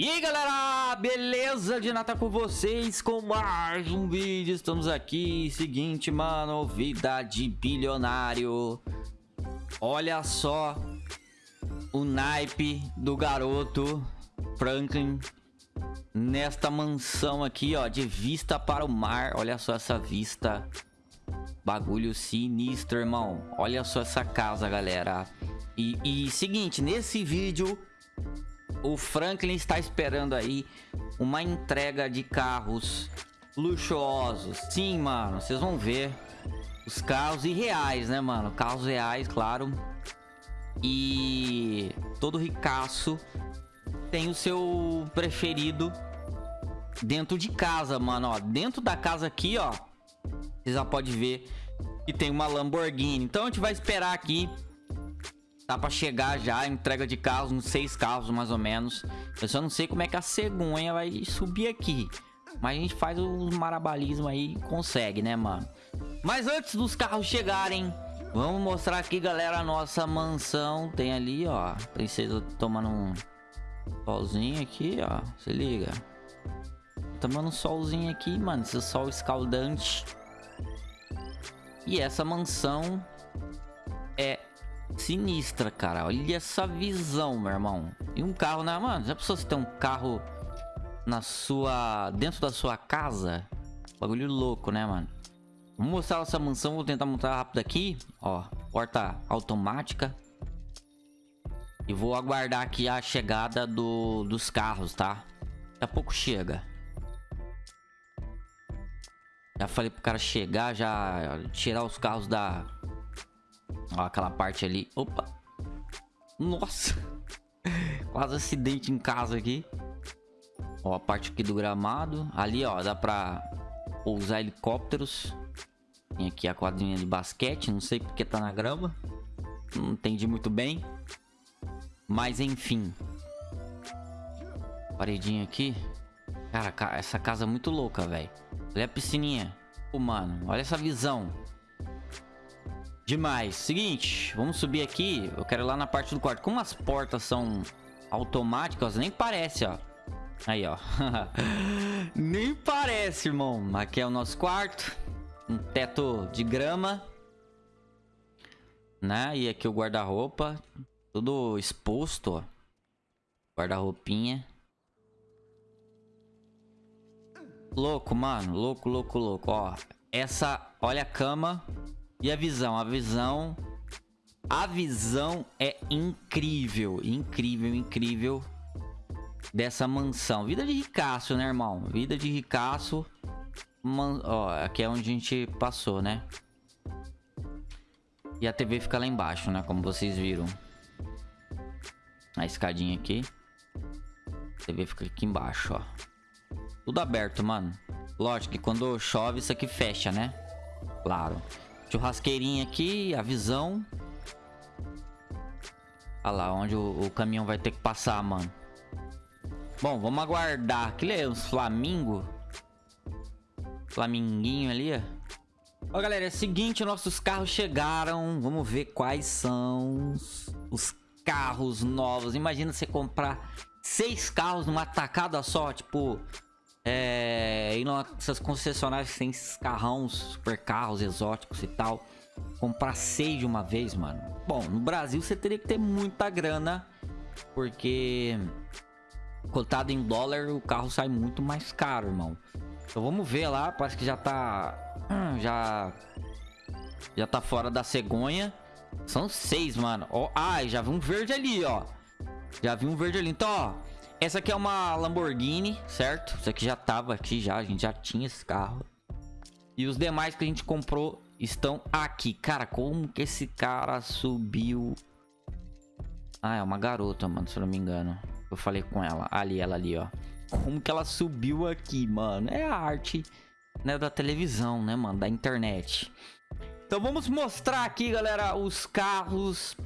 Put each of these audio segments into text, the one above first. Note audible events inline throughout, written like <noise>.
E aí galera, beleza? De nata com vocês com mais um vídeo, estamos aqui, seguinte mano, vida de bilionário. Olha só o naipe do garoto Franklin Nesta mansão aqui ó, de vista para o mar, olha só essa vista. Bagulho sinistro irmão, olha só essa casa galera. E, e seguinte, nesse vídeo o Franklin está esperando aí uma entrega de carros luxuosos. Sim, mano, vocês vão ver os carros irreais, né, mano? Carros reais, claro. E todo ricaço tem o seu preferido dentro de casa, mano, ó. Dentro da casa aqui, ó, vocês já podem ver que tem uma Lamborghini. Então a gente vai esperar aqui Tá pra chegar já, entrega de carros, uns seis carros mais ou menos. Eu só não sei como é que a cegonha vai subir aqui. Mas a gente faz os marabalismo aí e consegue, né, mano? Mas antes dos carros chegarem, vamos mostrar aqui, galera, a nossa mansão. Tem ali, ó, princesa tomando um solzinho aqui, ó. Se liga. Tomando um solzinho aqui, mano. Esse sol escaldante. E essa mansão é sinistra, cara. Olha essa visão, meu irmão. E um carro, né, mano? Já pensou se tem um carro na sua... Dentro da sua casa? Bagulho louco, né, mano? Vamos mostrar essa mansão. Vou tentar montar rápido aqui. Ó, porta automática. E vou aguardar aqui a chegada do, dos carros, tá? Daqui a pouco chega. Já falei pro cara chegar, já tirar os carros da, Ó, aquela parte ali. Opa. Nossa. <laughs> Quase acidente em casa aqui. Ó, a parte aqui do gramado. Ali, ó, dá pra pousar helicópteros. Tem aqui a quadrinha de basquete. Não sei porque tá na grama. Não entendi muito bem. Mas, enfim. Paredinha aqui. Cara, essa casa é muito louca, velho. Olha a piscininha. Pô, mano, olha essa visão. Demais. Seguinte, vamos subir aqui. Eu quero ir lá na parte do quarto. Como as portas são automáticas, nem parece, ó. Aí, ó. <laughs> nem parece, irmão. Aqui é o nosso quarto. Um teto de grama. Né? E aqui o guarda-roupa. Tudo exposto, ó. Guarda-roupinha. Louco, mano. Louco, louco, louco. Ó. Essa... Olha a cama. E a visão? A visão... A visão é incrível, incrível, incrível dessa mansão. Vida de ricaço, né, irmão? Vida de ricaço. Man... Ó, aqui é onde a gente passou, né? E a TV fica lá embaixo, né? Como vocês viram. A escadinha aqui. A TV fica aqui embaixo, ó. Tudo aberto, mano. Lógico que quando chove isso aqui fecha, né? Claro. Churrasqueirinha aqui, a visão. Olha lá, onde o, o, caminhão vai ter que passar, mano. Bom, vamos aguardar. Aquilo é uns flamingo. Flaminguinho ali, ó. Ó, galera, é o seguinte, nossos carros chegaram. Vamos ver quais são os carros novos. Imagina você comprar seis carros numa tacada só, tipo... É, indo nessas concessionárias que tem esses carrão, super carros exóticos e tal. Comprar seis de uma vez, mano. Bom, no Brasil você teria que ter muita grana. Porque cotado em dólar o carro sai muito mais caro, irmão. Então vamos ver lá, parece que já tá... Já... Já tá fora da cegonha. São seis, mano. Ó, ai, já vi um verde ali, ó. Já vi um verde ali. Então, ó... Essa aqui é uma Lamborghini, certo? Isso aqui já tava aqui já, a gente já tinha esse carro. E os demais que a gente comprou estão aqui. Cara, como que esse cara subiu? Ah, é uma garota, mano, se eu não me engano. Eu falei com ela. Ali, ela ali, ó. Como que ela subiu aqui, mano? É a arte, né, da televisão, né, mano? Da internet. Então vamos mostrar aqui, galera, os carros.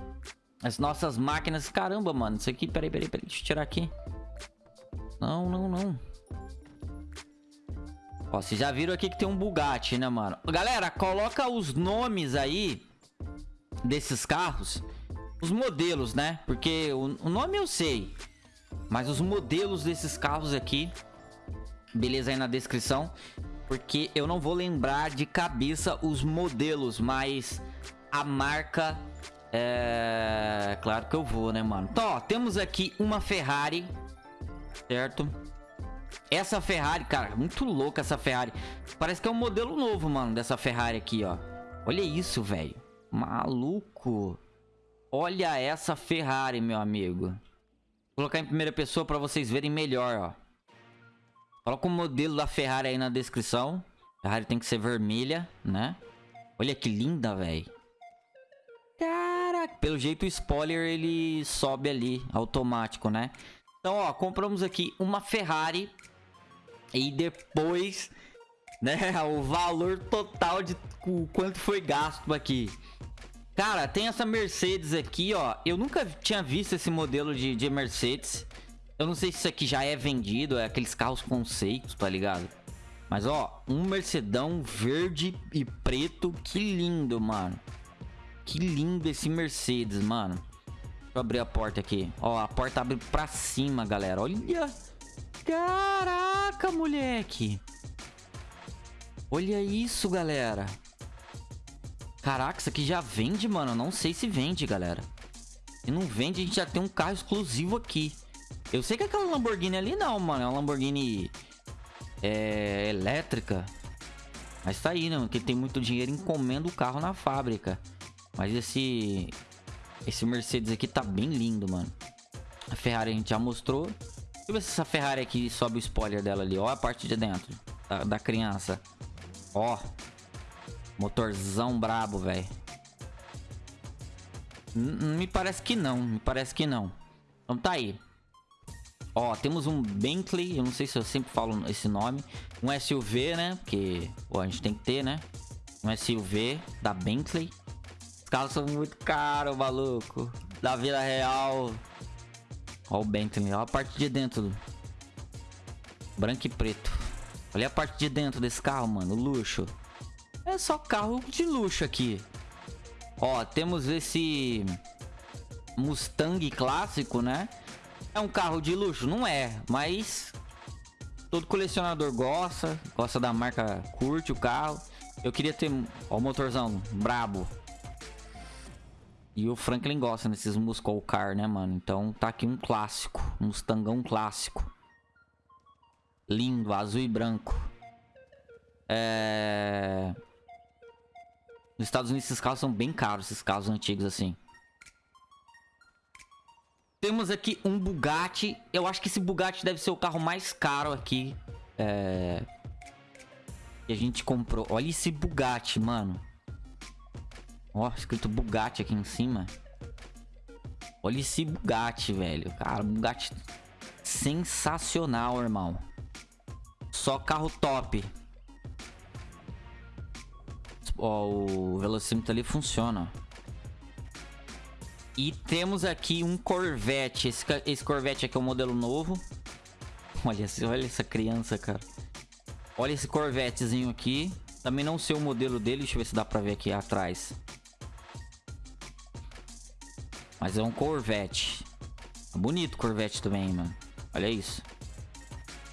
As nossas máquinas. Caramba, mano. Isso aqui, peraí, peraí, peraí. Deixa eu tirar aqui. Não, não, não. Ó, vocês já viram aqui que tem um Bugatti, né, mano? Galera, coloca os nomes aí desses carros. Os modelos, né? Porque o, o nome eu sei. Mas os modelos desses carros aqui, beleza aí na descrição. Porque eu não vou lembrar de cabeça os modelos, mas a marca... É... Claro que eu vou, né, mano? Então, ó, temos aqui uma Ferrari, certo? Essa Ferrari, cara, muito louca essa Ferrari. Parece que é um modelo novo, mano, dessa Ferrari aqui, ó. Olha isso, velho. Maluco. Olha essa Ferrari, meu amigo. Vou colocar em primeira pessoa pra vocês verem melhor, ó. Coloca o modelo da Ferrari aí na descrição. Ferrari tem que ser vermelha, né? Olha que linda, velho. Caraca. Pelo jeito o spoiler ele sobe ali, automático, né? Então, ó, compramos aqui uma Ferrari. E depois, né, <laughs> o valor total de quanto foi gasto aqui. Cara, tem essa Mercedes aqui, ó. Eu nunca tinha visto esse modelo de, de Mercedes. Eu não sei se isso aqui já é vendido, é aqueles carros conceitos, tá ligado? Mas, ó, um Mercedão verde e preto. Que lindo, mano. Que lindo esse Mercedes, mano. Eu abrir a porta aqui. Ó, a porta abre pra cima, galera. Olha. Caraca, moleque. Olha isso, galera. Caraca, isso aqui já vende, mano. Não sei se vende, galera. Se não vende, a gente já tem um carro exclusivo aqui. Eu sei que aquela Lamborghini ali não, mano. É uma Lamborghini é, elétrica. Mas tá aí, né? Porque tem muito dinheiro encomenda o carro na fábrica. Mas esse... Esse Mercedes aqui tá bem lindo, mano. A Ferrari a gente já mostrou. Deixa eu ver se essa Ferrari aqui sobe o spoiler dela ali. Ó a parte de dentro da, da criança. Ó. Motorzão brabo, velho. Me parece que não. Me parece que não. Então tá aí. Ó, temos um Bentley. Eu não sei se eu sempre falo esse nome. Um SUV, né? Porque, pô, a gente tem que ter, né? Um SUV da Bentley. Os carros são muito caros, maluco. Da vida real. Ó o Bentley. Ó a parte de dentro. Branco e preto. Olha a parte de dentro desse carro, mano. Luxo. É só carro de luxo aqui. Ó, temos esse Mustang clássico, né? É um carro de luxo? Não é, mas todo colecionador gosta, gosta da marca, curte o carro. Eu queria ter, ó, o motorzão brabo. E o Franklin gosta desses Muscle Car, né, mano? Então tá aqui um clássico, um Mustangão clássico. Lindo, azul e branco. É... Nos Estados Unidos esses carros são bem caros, esses carros antigos assim. Temos aqui um Bugatti. Eu acho que esse Bugatti deve ser o carro mais caro aqui. É... Que a gente comprou. Olha esse Bugatti, mano. Ó, escrito Bugatti aqui em cima. Olha esse Bugatti, velho. Cara, Bugatti sensacional, irmão. Só carro top. Ó, o velocímetro ali funciona. E temos aqui um Corvette. Esse, esse Corvette aqui é um modelo novo. <laughs> Olha, olha essa criança, cara. Olha esse Corvettezinho aqui. Também não sei o modelo dele. Deixa eu ver se dá pra ver aqui atrás. Mas é um Corvette. Bonito Corvette também, mano. Olha isso.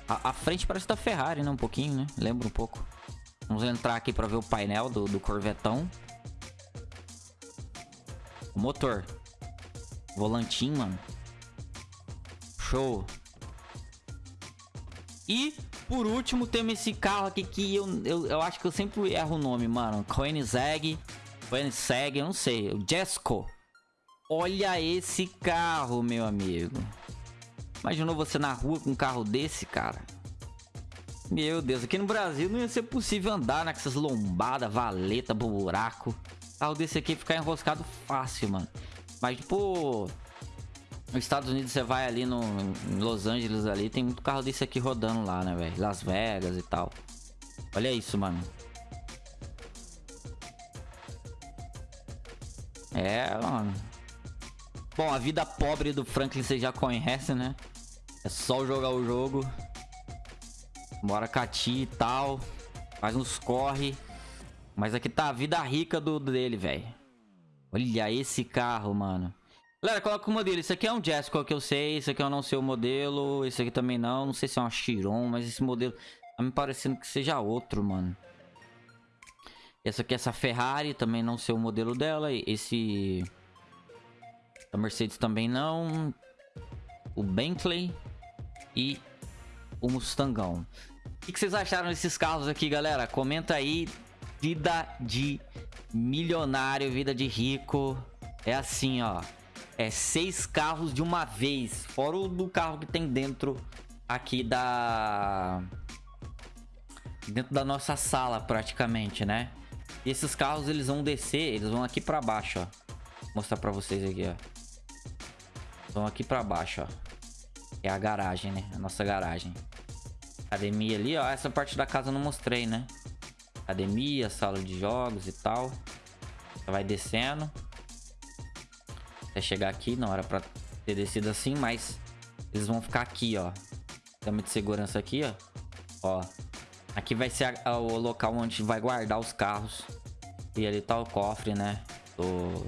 A, a, frente parece da Ferrari, né? Um pouquinho, né? Lembra um pouco. Vamos entrar aqui pra ver o painel do, do Corvetão. O motor. Volantinho, mano. Show. E, por último, temos esse carro aqui que eu, eu, eu acho que eu sempre erro o nome, mano. Koenigsegg. Koenigsegg, eu não sei. O Jesco. Olha esse carro, meu amigo. Imaginou você na rua com um carro desse, cara? Meu Deus, aqui no Brasil não ia ser possível andar né, com essas lombadas, valeta, buraco. Carro desse aqui ficar enroscado fácil, mano. Mas, tipo, nos Estados Unidos você vai ali no em Los Angeles ali, tem muito carro desse aqui rodando lá, né, velho? Las Vegas e tal. Olha isso, mano. É, mano. Bom, a vida pobre do Franklin você já conhece, né? É só jogar o jogo. Bora cati e tal. Faz uns corre. Mas aqui tá a vida rica do dele, velho. Olha esse carro, mano. Galera, coloca o modelo. Esse aqui é um Jessica que eu sei. Esse aqui eu não sei o modelo. Esse aqui também não. Não sei se é uma Chiron, mas esse modelo tá me parecendo que seja outro, mano. Essa aqui é essa Ferrari, também não sei o modelo dela. Esse... A Mercedes também não. O Bentley e o Mustangão. O que vocês acharam desses carros aqui, galera? Comenta aí. Vida de milionário, vida de rico. É assim, ó. É seis carros de uma vez. Fora o do carro que tem dentro aqui da... Dentro da nossa sala, praticamente, né? E esses carros, eles vão descer, eles vão aqui pra baixo, ó. Vou mostrar pra vocês aqui, ó. Vão aqui pra baixo, ó. É a garagem, né? A nossa garagem. Academia ali, ó. Essa parte da casa eu não mostrei, né? Academia, sala de jogos e tal. Vai descendo. Até chegar aqui, não era pra ter descido assim, mas... Eles vão ficar aqui, ó. Câmera de segurança aqui, ó. Ó. Aqui vai ser a, a, o local onde vai guardar os carros. E ali tá o cofre, né? Do,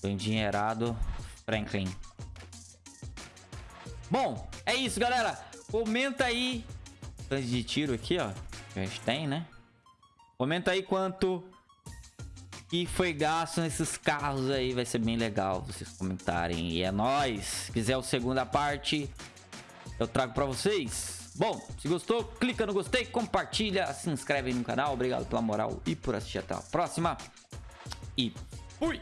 do endinheirado Franklin. Bom, é isso, galera. Comenta aí. Tanto de tiro aqui, ó. A gente tem, né? Comenta aí quanto que foi gasto nesses carros aí. Vai ser bem legal vocês comentarem. E é nóis. Se quiser a segunda parte, eu trago pra vocês. Bom, se gostou, clica no gostei, compartilha, se inscreve no canal. Obrigado pela moral e por assistir. Até a próxima. E fui!